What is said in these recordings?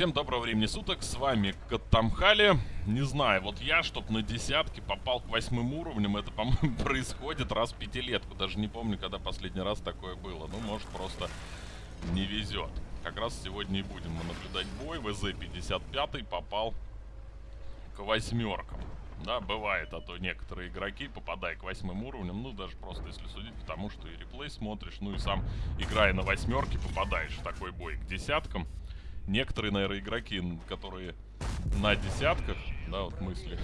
всем доброго времени суток, с вами Катамхали. Не знаю, вот я, чтоб на десятки попал к восьмым уровням, это, по-моему, происходит раз в пятилетку. Даже не помню, когда последний раз такое было. Ну, может, просто не везет. Как раз сегодня и будем мы наблюдать бой. ВЗ-55 попал к восьмеркам. Да, бывает, а то некоторые игроки, попадая к восьмым уровням, ну, даже просто если судить, потому что и реплей смотришь, ну и сам, играя на восьмерке, попадаешь в такой бой к десяткам некоторые, наверное, игроки, которые на десятках, да, вот мысли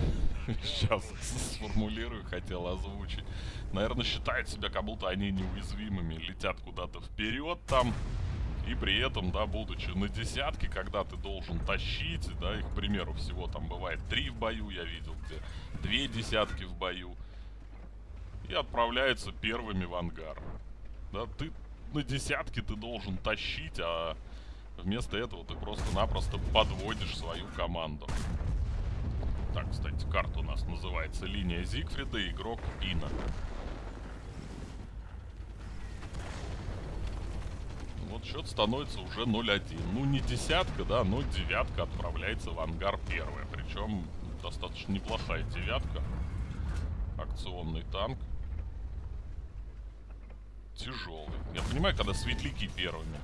сейчас сформулирую, хотел озвучить, наверное, считают себя, как будто они неуязвимыми, летят куда-то вперед там, и при этом, да, будучи на десятке, когда ты должен тащить, да, их, к примеру, всего там бывает три в бою, я видел, где две десятки в бою, и отправляются первыми в ангар. Да, ты на десятке ты должен тащить, а Вместо этого ты просто-напросто подводишь свою команду. Так, кстати, карта у нас называется линия Зигфрида, игрок Ина. Вот счет становится уже 0-1. Ну, не десятка, да, но девятка отправляется в ангар первая. Причем достаточно неплохая девятка. Акционный танк. Тяжелый. Я понимаю, когда светляки первыми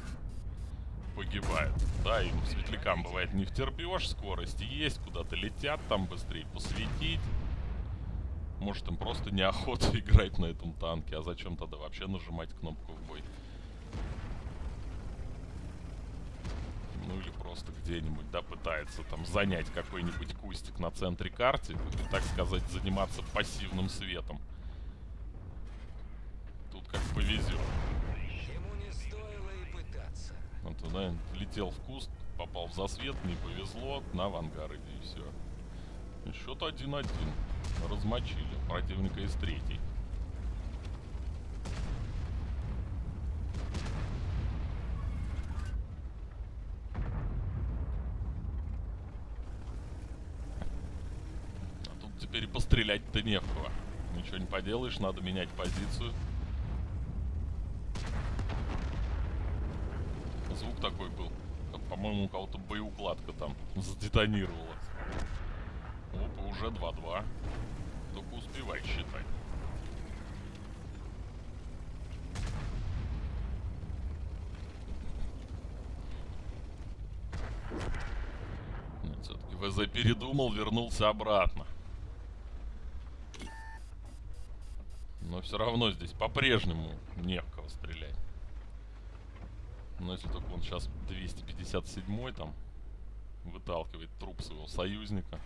погибают. Да, им светлякам бывает не втерпешь, скорость есть, куда-то летят там быстрее посветить. Может им просто неохота играть на этом танке, а зачем тогда вообще нажимать кнопку в бой? Ну или просто где-нибудь, да, пытается там занять какой-нибудь кустик на центре карты, и, так сказать, заниматься пассивным светом. Тут как повезет. Вот туда летел в куст, попал в засвет, не повезло, на авангар иди и все. Счет 1-1. Размочили противника из третьей. А тут теперь пострелять-то не в кого. Ничего не поделаешь, надо менять позицию. Такой был. По-моему, у кого-то боеукладка там задетонировала. Опа, уже 2-2. Только успевай считать. Все-таки ВЗ передумал, вернулся обратно. Но все равно здесь по-прежнему не в кого стрелять. Но если только он сейчас 257 там выталкивает труп своего союзника.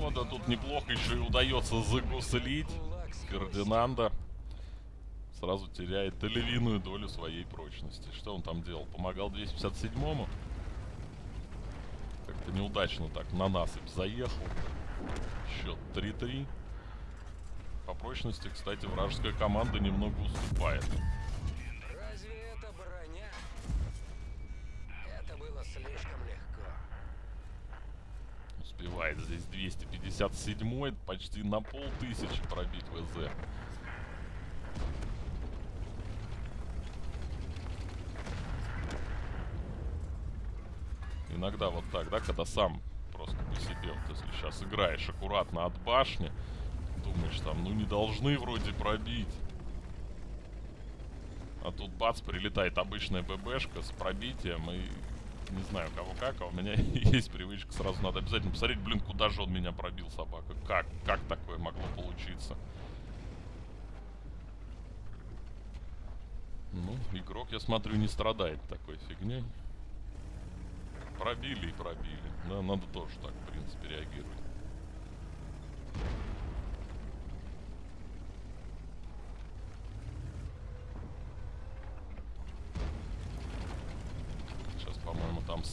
О, да тут неплохо еще и удается загуслить. Фердинанда сразу теряет львиную долю своей прочности. Что он там делал? Помогал 257-му? Как-то неудачно так на насыпь заехал. Счет 3-3. По прочности, кстати, вражеская команда немного уступает. Разве это броня? Это было слишком легко. Успевает здесь 257 почти на полтысячи пробить ВЗ. Иногда вот так, да, когда сам просто по себе, вот если сейчас играешь аккуратно от башни, думаешь, там, ну не должны вроде пробить. А тут бац, прилетает обычная ББшка с пробитием и... Не знаю, кого как, а у меня есть привычка, сразу надо обязательно посмотреть, блин, куда же он меня пробил, собака. Как? Как такое могло получиться? Ну, игрок, я смотрю, не страдает такой фигней. Пробили и пробили. Да, надо тоже так, в принципе,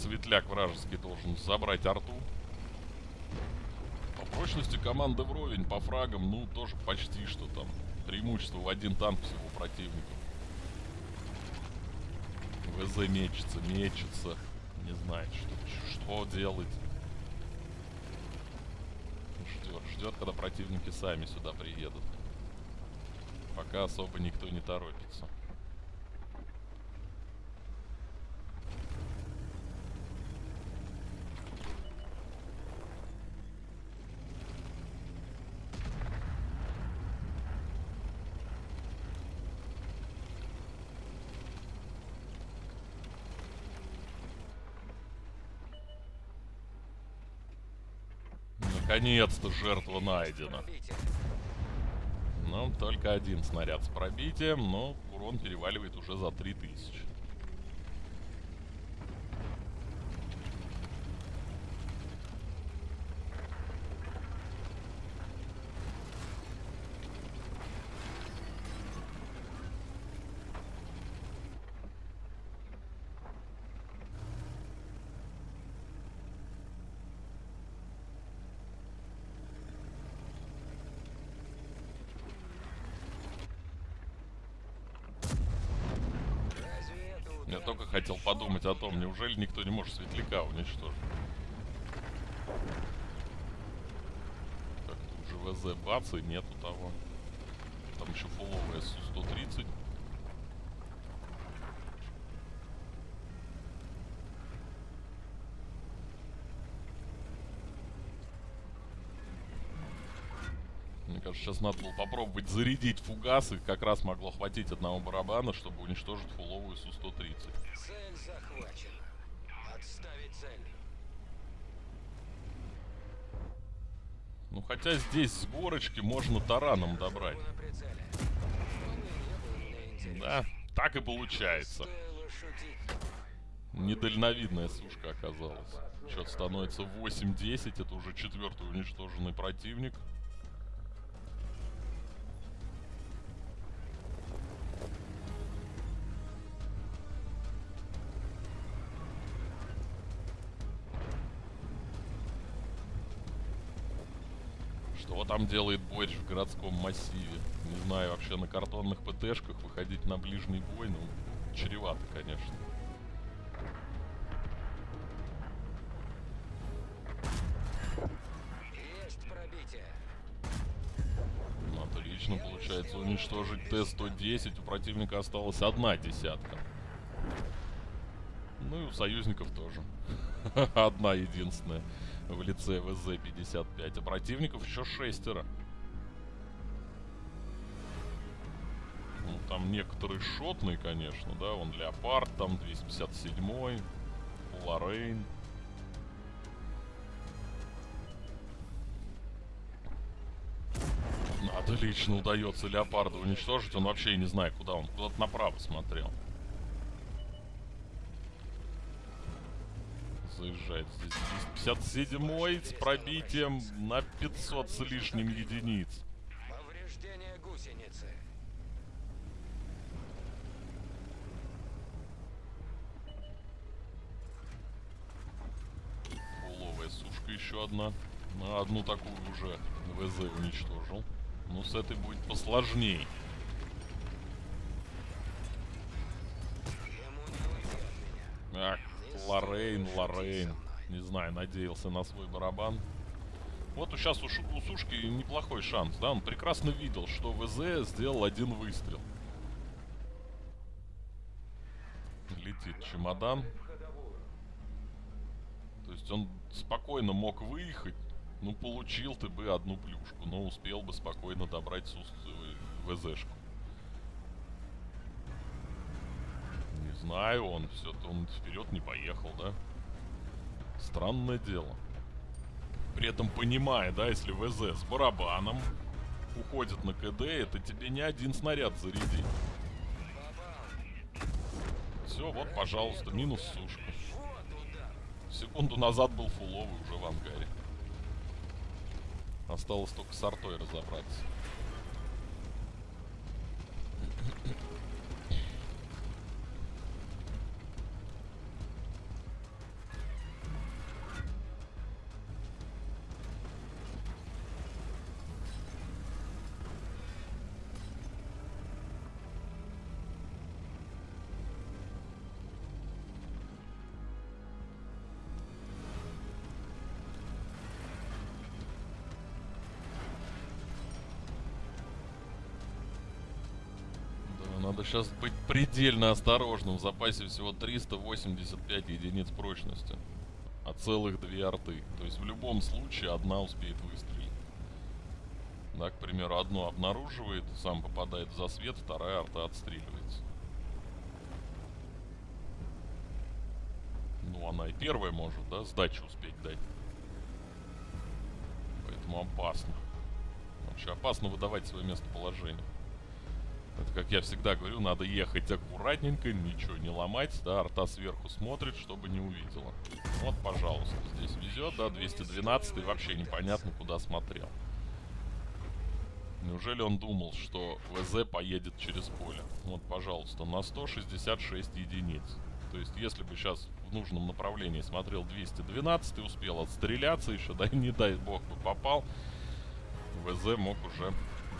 светляк вражеский должен забрать арту. По прочности команда вровень, по фрагам, ну, тоже почти что там. Преимущество в один танк всего противника. ВЗ мечется, мечется. Не знает, что, что делать. Ждет, ждет, когда противники сами сюда приедут. Пока особо никто не торопится. Наконец-то жертва найдена. Ну, только один снаряд с пробитием, но урон переваливает уже за 3000. Разве это Я удар? только хотел подумать о том, неужели никто не может светляка уничтожить. Так, тут же бац и нету того. Там еще фуловая Су-130. Мне кажется, сейчас надо было попробовать зарядить фугасы. Как раз могло хватить одного барабана, чтобы уничтожить фуловую Су-130. Цель захвачена. Отставить цель. Ну хотя здесь с горочки можно тараном добрать. И. Да, так и получается. Недальновидная сушка оказалась. Счет становится 8-10, это уже четвертый уничтоженный противник. Что там делает Бойдж в городском массиве? Не знаю, вообще на картонных ПТшках выходить на ближний бой, ну, чревато, конечно. Есть пробитие. Ну, Отлично получается уничтожить Т-110. У противника осталась одна десятка. Ну и у союзников тоже. Одна единственная в лице ВЗ-55. А противников еще шестеро. Ну, там некоторые шотные, конечно, да. Вон Леопард, там 257-й, Лоррейн. Отлично удается леопарда уничтожить. Он вообще не знаю, куда он. Куда-то направо смотрел. Заезжает здесь 257 с пробитием на 500 с лишним единиц. Повреждение гусеницы. Фуловая сушка еще одна. Ну, одну такую уже ВЗ уничтожил. Ну, с этой будет посложней. Ему Лоррейн, Лоррейн. Не знаю, надеялся на свой барабан. Вот сейчас у, Шу- у Сушки неплохой шанс, да? Он прекрасно видел, что ВЗ сделал один выстрел. Летит чемодан. То есть он спокойно мог выехать. Ну, получил ты бы одну плюшку, но успел бы спокойно добрать э, ВЗшку. Знаю, он все-то он вперед не поехал, да? Странное дело. При этом понимая, да, если ВЗ с барабаном уходит на КД, это тебе не один снаряд зарядить. Попал. Все, вот, пожалуйста, минус сушка. Секунду назад был фуловый уже в ангаре. Осталось только с артой разобраться. Надо сейчас быть предельно осторожным. В запасе всего 385 единиц прочности. А целых две арты. То есть в любом случае одна успеет выстрелить. Да, к примеру, одну обнаруживает, сам попадает в засвет, вторая арта отстреливается. Ну, она и первая может, да, сдачу успеть дать. Поэтому опасно. Вообще опасно выдавать свое местоположение. Это, как я всегда говорю, надо ехать аккуратненько, ничего не ломать, да, арта сверху смотрит, чтобы не увидела. Вот, пожалуйста, здесь везет, да, 212 и вообще непонятно, куда смотрел. Неужели он думал, что ВЗ поедет через поле? Вот, пожалуйста, на 166 единиц. То есть, если бы сейчас в нужном направлении смотрел 212 и успел отстреляться еще, да не дай бог бы попал, ВЗ мог уже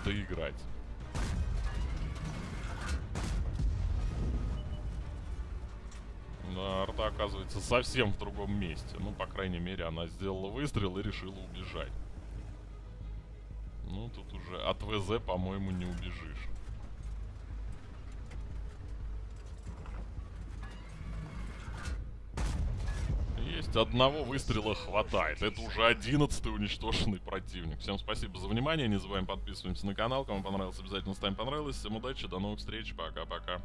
доиграть. Но арта оказывается совсем в другом месте. Ну, по крайней мере, она сделала выстрел и решила убежать. Ну, тут уже от ВЗ, по-моему, не убежишь. Есть, одного выстрела хватает. Это уже одиннадцатый уничтоженный противник. Всем спасибо за внимание. Не забываем подписываемся на канал. Кому понравилось, обязательно ставим понравилось. Всем удачи, до новых встреч. Пока-пока.